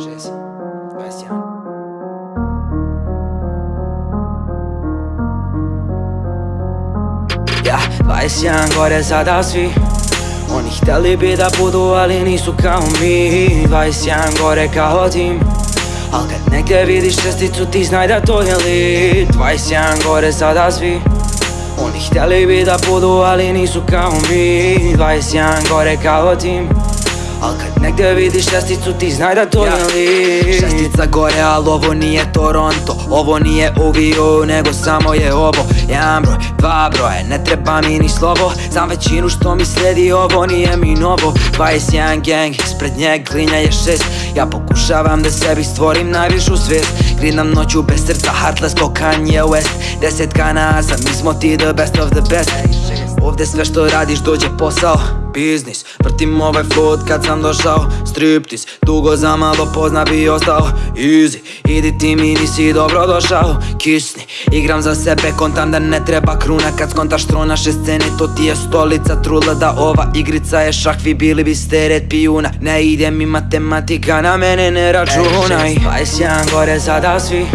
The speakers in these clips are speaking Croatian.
6, 21 Ja, 21 gore sada svi Oni htjeli bi da budu, ali nisu kao mi. 21 gore kao tim Al kad negdje vidiš česticu ti znaj da to je lit 21 gore sada svi Oni htjeli bi da budu, ali nisu kao mi. 21 gore kao tim Al kad negdje vidiš šesticu ti znaj da to je li Šestica gore, al ovo nije Toronto. Ovo nije UVU, nego samo je ovo. Jedan broj, dva broje, ne treba mi ni slovo. Znam većinu što mi slijedi, ovo nije mi novo. 21 gang, ispred njeg glinja je šest. Ja pokušavam da sebi stvorim najvišu svijest. Grinam noću bez srca, heartless ko Kanye West Desetka nazad, mi smo ti the best of the best Ovdje sve što radiš dođe posao. Biznis, vrtim ovaj flow kad sam došao. Striptease, dugo za malo pozna bi ostao. Easy, idi ti mi nisi dobro došao. Kisni, igram za sebe, kontam da ne treba kruna. Kad skontaš tro naše scene, to ti je stolica Trula da ova igrica je šah, vi bili biste red pijuna Ne ide mi matematika, na mene ne računaj. 21 gore sada svi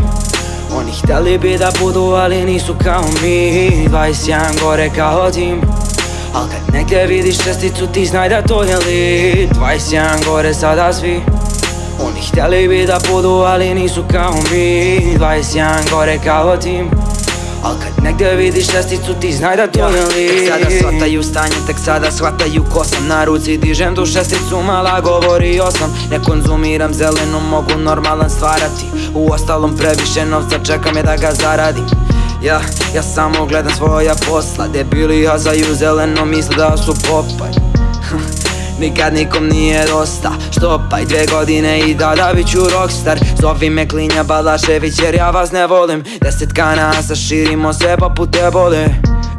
Oni htjeli bi da budu, ali nisu kao mi. 21 gore kao tim Al kad negdje vidiš česticu ti znaj da to je lit 21 gore sada svi. Oni htjeli bi da budu, ali nisu kao mi. 21 gore kao tim Al kad negdje vidiš česticu ti znaj da to je lit Tek sada shvataju stanje, tek sada shvataju ko sam. Na ruci dižem tu šesticu, mala govorio sam Ne konzumiram zelenu, mogu normalan stvarati. U ostalom previše novca čekam je da ga zaradim. Ja, ja samo gledam svoja posla Debili hazaju zeleno misle da su popaj Nikad nikom nije dosta Štopaj dvije godine i da da bit ću rockstar. Zovi me klinja Balašević jer ja vas ne volim. Deset kanasa širimo se poput ebole.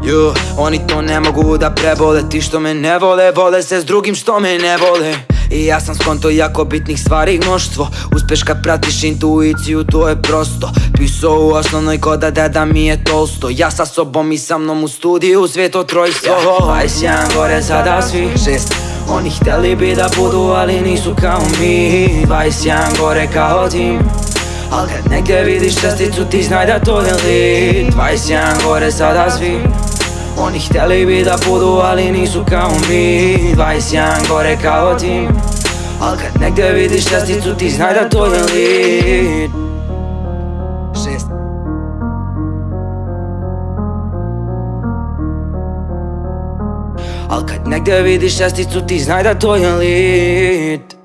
Ju, oni to ne mogu da prebole Ti što me ne vole, vole se s drugim što me ne vole. I ja sam skonto jako bitnih stvari mnoštvo. Uspeš kad pratiš intuiciju, to je prosto. Pisao u osnovnoj koda deda mi je tolsto. Ja sa sobom i sa mnom u studiju, sveto trojstvo. Ja, 21 gore sada svi Oni htjeli bi da budu, ali nisu kao mi. 21 gore kao tim. Al kad negdje vidiš česticu ti znaj da to je lit 21 gore sada svi. Oni htjeli bi da budu, ali nisu kao mi. 21 gore kao tim. Al kad negdje vidiš česticu ti znaj da to je lit Al kad negdje vidiš česticu ti znaj da to je lit